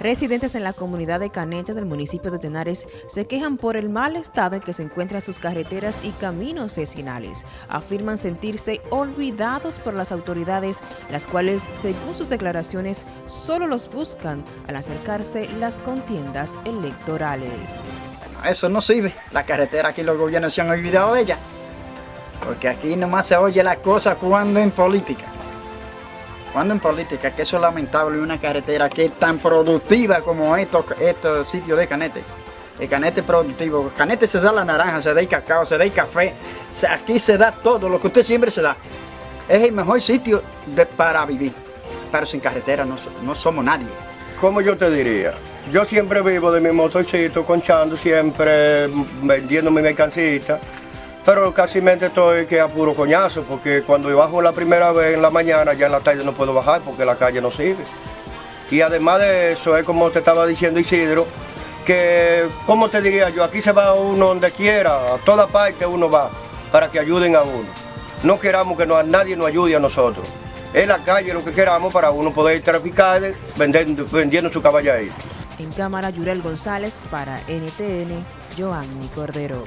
Residentes en la comunidad de Canete del municipio de Tenares se quejan por el mal estado en que se encuentran sus carreteras y caminos vecinales. Afirman sentirse olvidados por las autoridades, las cuales, según sus declaraciones, solo los buscan al acercarse las contiendas electorales. Eso no sirve. La carretera aquí los gobiernos se han olvidado de ella. Porque aquí nomás se oye la cosa cuando en política. Cuando en política, que eso es lamentable, una carretera que es tan productiva como estos, estos sitios de Canete. El Canete productivo. Canete se da la naranja, se da el cacao, se da el café. Aquí se da todo, lo que usted siempre se da. Es el mejor sitio para vivir. Pero sin carretera no, no somos nadie. ¿Cómo yo te diría? Yo siempre vivo de mi motorcito, conchando siempre, vendiendo mi mercancita pero casi me estoy que a puro coñazo, porque cuando bajo la primera vez en la mañana, ya en la tarde no puedo bajar porque la calle no sirve. Y además de eso, es como te estaba diciendo Isidro, que, ¿cómo te diría yo? Aquí se va uno donde quiera, a toda parte uno va, para que ayuden a uno. No queramos que nadie nos ayude a nosotros. Es la calle lo que queramos para uno poder traficar vendiendo, vendiendo su caballo ahí. En cámara, Yurel González para NTN, Joanny Cordero.